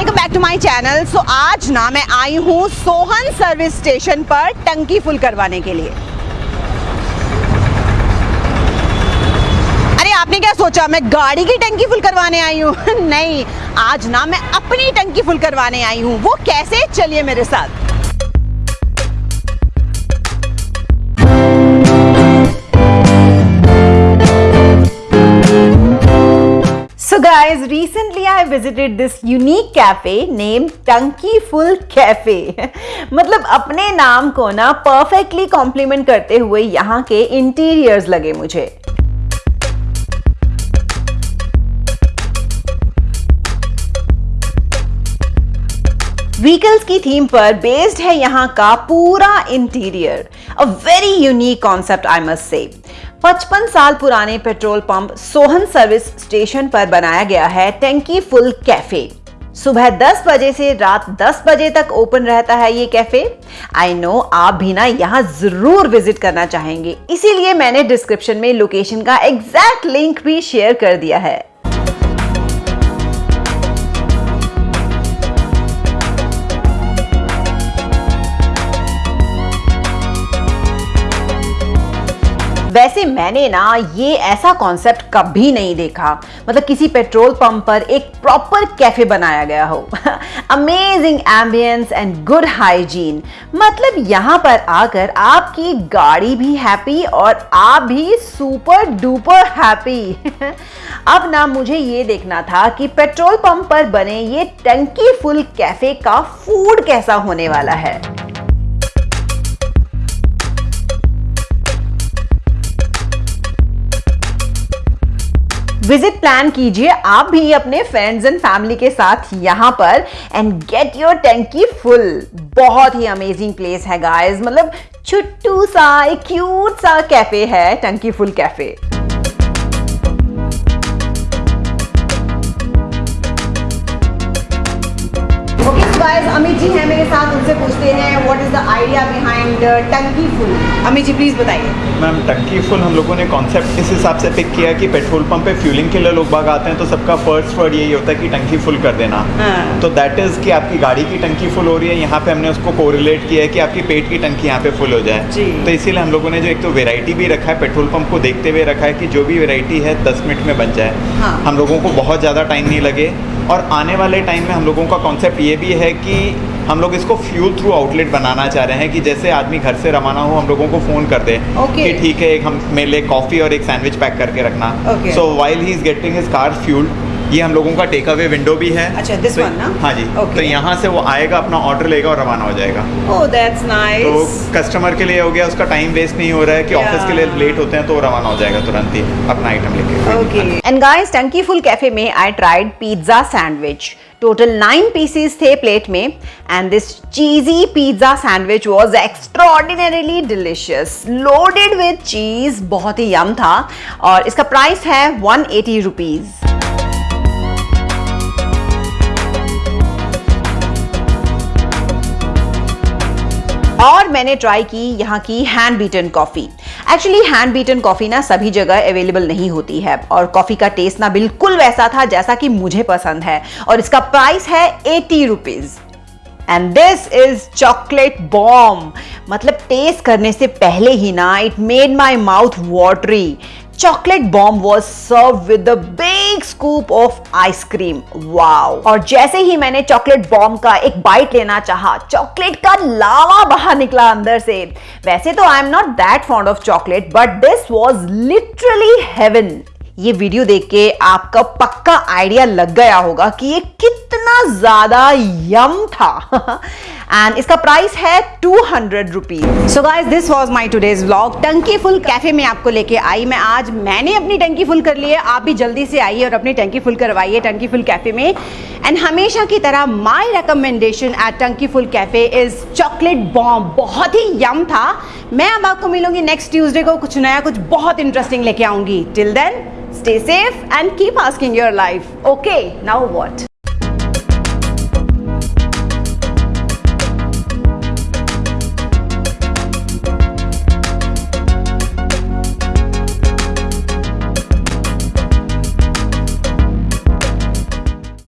Welcome back to my channel so आज ना मैं आई हूँ सोहन सर्विस स्टेशन पर टंकी फुल करवाने के लिए। अरे, आपने क्या सोचा? मैं गाड़ी की टंकी फुल करवाने आई हूँ। नहीं, आज ना मैं अपनी टंकी फुल करवाने आई हूँ। वो कैसे? चलिए मेरे साथ। Guys, recently I visited this unique cafe named Tunky Full Cafe. मतलब अपने नाम को ना परफेक्टली कॉम्प्लीमेंट करते हुए यहाँ के इंटीरियर्स लगे मुझे। व्हीकल्स की थीम पर बेस्ड है यहाँ का पूरा interior a very unique concept I must say 55 साल पुराने petrol pump Sohan service station पर बनाया गया है टैंकी फुल कैफ़े। सुबह 10 बजे से रात 10 बजे तक ओपन रहता है ये कैफ़े। आई नो आप भी ना यहाँ ज़रूर विज़िट करना चाहेंगे। इसीलिए मैंने डिस्क्रिप्शन में लोकेशन का एग्जैक्ट लिंक भी शेयर कर दिया है। वैसे मैंने ना ये ऐसा कॉन्सेप्ट कभी नहीं देखा। मतलब किसी पेट्रोल पंप पर एक प्रॉपर कैफ़े बनाया गया हो। Amazing ambience and good hygiene मतलब यहाँ पर आकर आपकी गाड़ी भी हैप्पी और आप भी सुपर डुपर हैप्पी अब ना मुझे ये देखना था कि पेट्रोल पंप पर बने ये टंकी फुल कैफ़े का फ़ूड कैसा होने वाला है। विज़िट प्लान कीजिए। आप भी अपने फ्रेंड्स एंड फैमिली के साथ यहाँ पर and get your Tanki full बहुत ही अमेजिंग प्लेस है गाइस मतलब छुट्टू सा, एक क्यूट सा कैफ़े है Tanki full café guys Amit ji हैं मेरे साथ उनसे पूछते हैं what is the idea behind Tanki full Amit ji please बताइए। मैम टंकी फुल हम लोगों ने कॉन्सेप्ट इस हिसाब से पिक किया कि पेट्रोल पंप पे फ्यूलिंग के लिए लोग बाग आते हैं तो सबका फ़र्स्ट वर्ड यही होता है कि टंकी फुल कर देना। हाँ। तो दैट इज़ कि आपकी गाड़ी की टंकी फुल हो रही है यहाँ पे हमने उसको कोरिलेट किया है कि आपकी पेट की टंकी यहाँ पे फुल हो जाए। तो इसीलिए हम लोगों ने जो एक तो वेराइटी भी रखा है पेट्रोल पंप को देखते हुए रखा है कि जो भी वेराइटी है दस मिनट में बन जाए। हाँ। हम लोगों को बहुत ज़्यादा टाइम नहीं लगे। और आने वाले टाइम में हम लोगों का कॉन्सेप्ट ये भी है कि हम लोग इसको फ्यूल थ्रू आउटलेट बनाना चाह रहे हैं कि जैसे आदमी घर से रवाना हो हम लोगों को फ़ोन कर दे okay. कि ठीक है एक हम मेरे लिए कॉफ़ी और एक सैंडविच पैक करके रखना। So while he is getting his car fuelled ये हम लोगों का टेक अवे विंडो भी है। अच्छा दिस वन ना? हाँ जी। Okay. तो यहाँ से वो आएगा अपना ऑर्डर लेगा और रवाना हो जाएगा। Oh, that's nice. तो कस्टमर के लिए हो गया उसका टाइम वेस्ट नहीं हो रहा है कि ऑफ़िस yeah. के लिए लेट होते हैं तो रवाना हो जाएगा तुरंत ही अपना आइटम लेके। Okay and guys Tanki full café में I tried pizza sandwich total nine pieces थे प्लेट में and this cheesy pizza sandwich was extraordinarily delicious loaded with cheese बहुत ही यम था और इसका प्राइस है वन एटी रुपीज़ और मैंने ट्राई की, यहाँ की hand beaten coffee actually hand beaten coffee ना सभी जगह अवेलेबल नहीं होती है और कॉफ़ी का टेस्ट ना बिल्कुल वैसा था जैसा कि मुझे पसंद है और इसका प्राइस है eighty rupees and this is chocolate bomb मतलब टेस्ट करने से पहले ही ना it made my mouth watery chocolate bomb was serve with big scoop of ice cream. Wow! और जैसे ही मैंने चॉकलेट बॉम्ब का एक बाइट लेना चाहा, चॉकलेट का लावा बाहर निकला अंदर से वैसे तो I am not that fond of chocolate but this was literally heaven ये वीडियो देख के आपका पक्का आइडिया लग गया होगा कि ये कितना ज़्यादा यम था। एंड इसका प्राइस है two hundred rupees so guys this was my today's blog Tanki full café में आपको लेके आई मैं आज। मैंने अपनी टंकी फुल कर ली है। आप भी जल्दी से आइए और अपनी टंकी फुल करवाइए टंकी फुल कैफ़े में। एंड हमेशा की तरह my recommendation at Tanki full café is chocolate bomb बहुत ही यम था। मैं अब आपको मिलूँगी नेक्स्ट ट्यूजडे को कुछ नया, कुछ बहुत इंटरेस्टिंग लेके आऊँगी till then stay safe and keep asking your life okay now what?